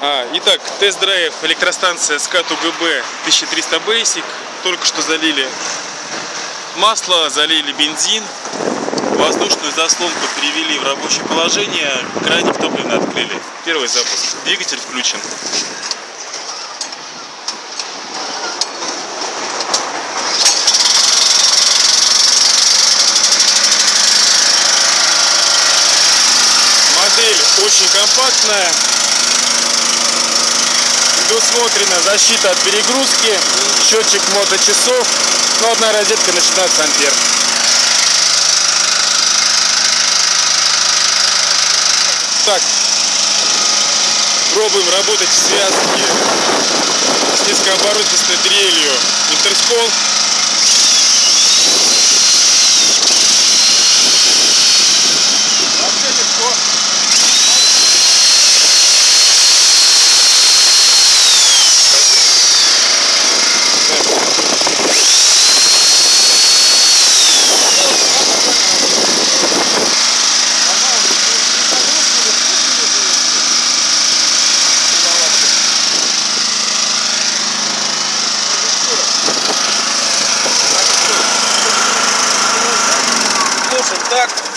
А, итак, тест-драйв электростанция СКАТ УГБ 1300 Basic. Только что залили масло, залили бензин. Воздушную заслонку перевели в рабочее положение. Краник топлива открыли. Первый запуск. Двигатель включен. Модель очень компактная. Предусмотрена защита от перегрузки, счетчик моточасов, ну, одна розетка на 16 ампер. Так, пробуем работать в связке с низкооборотистой дрелью интерскол. контакт